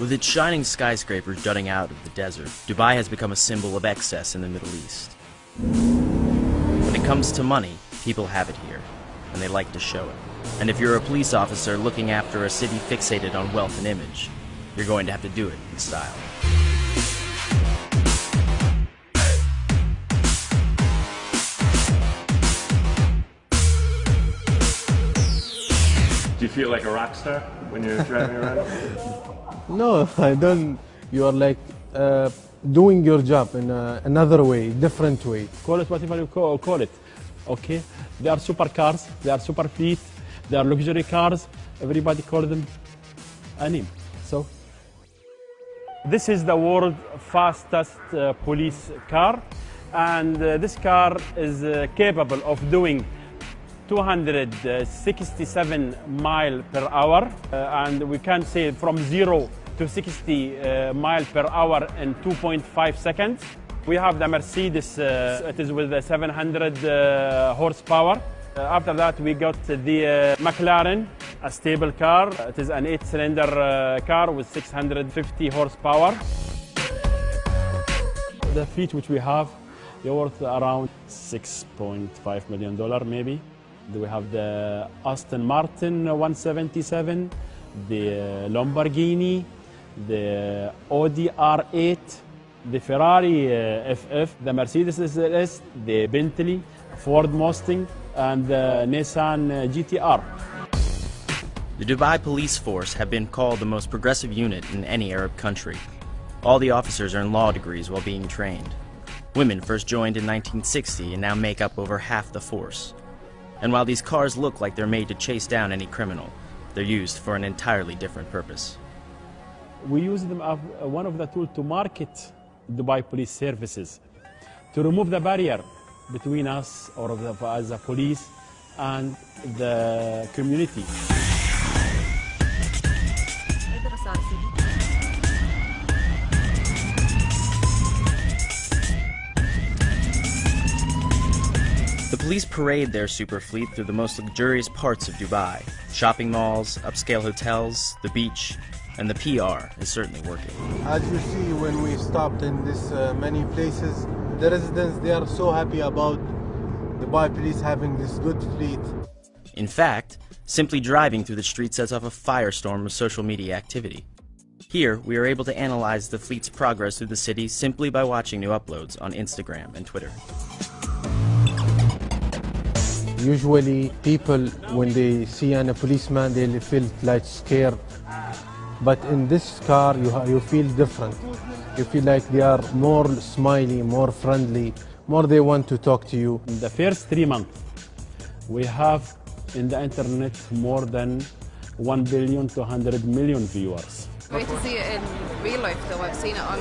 With its shining skyscrapers jutting out of the desert, Dubai has become a symbol of excess in the Middle East. When it comes to money, people have it here, and they like to show it. And if you're a police officer looking after a city fixated on wealth and image, you're going to have to do it in style. Do you feel like a rock star when you're driving around? No, I don't. You are like uh, doing your job in a, another way, different way. Call it whatever you call, call it. Okay? They are supercars, they are super fleet, they are luxury cars. Everybody call them a name. So, this is the world's fastest uh, police car. And uh, this car is uh, capable of doing 267 mile per hour. Uh, and we can say from zero to 60 uh, mile per hour in 2.5 seconds. We have the Mercedes, uh, it is with a 700 uh, horsepower. After that, we got the McLaren, a stable car. It is an eight-cylinder uh, car with 650 horsepower. The fleet which we have, they're worth around 6.5 million dollar maybe. We have the Aston Martin 177, the Lamborghini, the Audi R8, the Ferrari uh, FF, the Mercedes SLS, the Bentley, Ford Mustang, and the Nissan uh, GTR. The Dubai police force have been called the most progressive unit in any Arab country. All the officers earn law degrees while being trained. Women first joined in 1960 and now make up over half the force. And while these cars look like they're made to chase down any criminal, they're used for an entirely different purpose. We use them as one of the tools to market Dubai police services, to remove the barrier between us or the, a police and the community. Police parade their super fleet through the most luxurious parts of Dubai shopping malls, upscale hotels, the beach, and the PR is certainly working. As you see, when we stopped in this uh, many places, the residents they are so happy about Dubai police having this good fleet. In fact, simply driving through the street sets off a firestorm of social media activity. Here, we are able to analyze the fleet's progress through the city simply by watching new uploads on Instagram and Twitter. Usually, people when they see a policeman, they feel like scared. But in this car, you you feel different. You feel like they are more smiley, more friendly, more they want to talk to you. In the first three months, we have in the internet more than 1 billion 200 million viewers. Great to see it in real life though. I've seen it on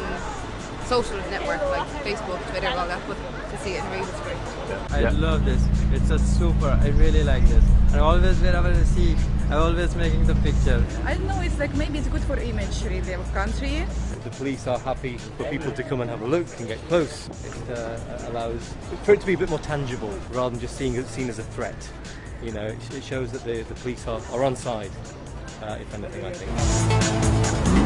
social network like Facebook, Twitter, all that, but to see it in real is great. I Yeah. love this. It's a super. I really like this. And always wherever I see, I'm always making the picture. I don't know, it's like maybe it's good for image really of country. The police are happy for people to come and have a look and get close. It uh, allows for it to be a bit more tangible rather than just seeing it seen as a threat. You know, it, it shows that the, the police are, are on side, uh, if anything, I think.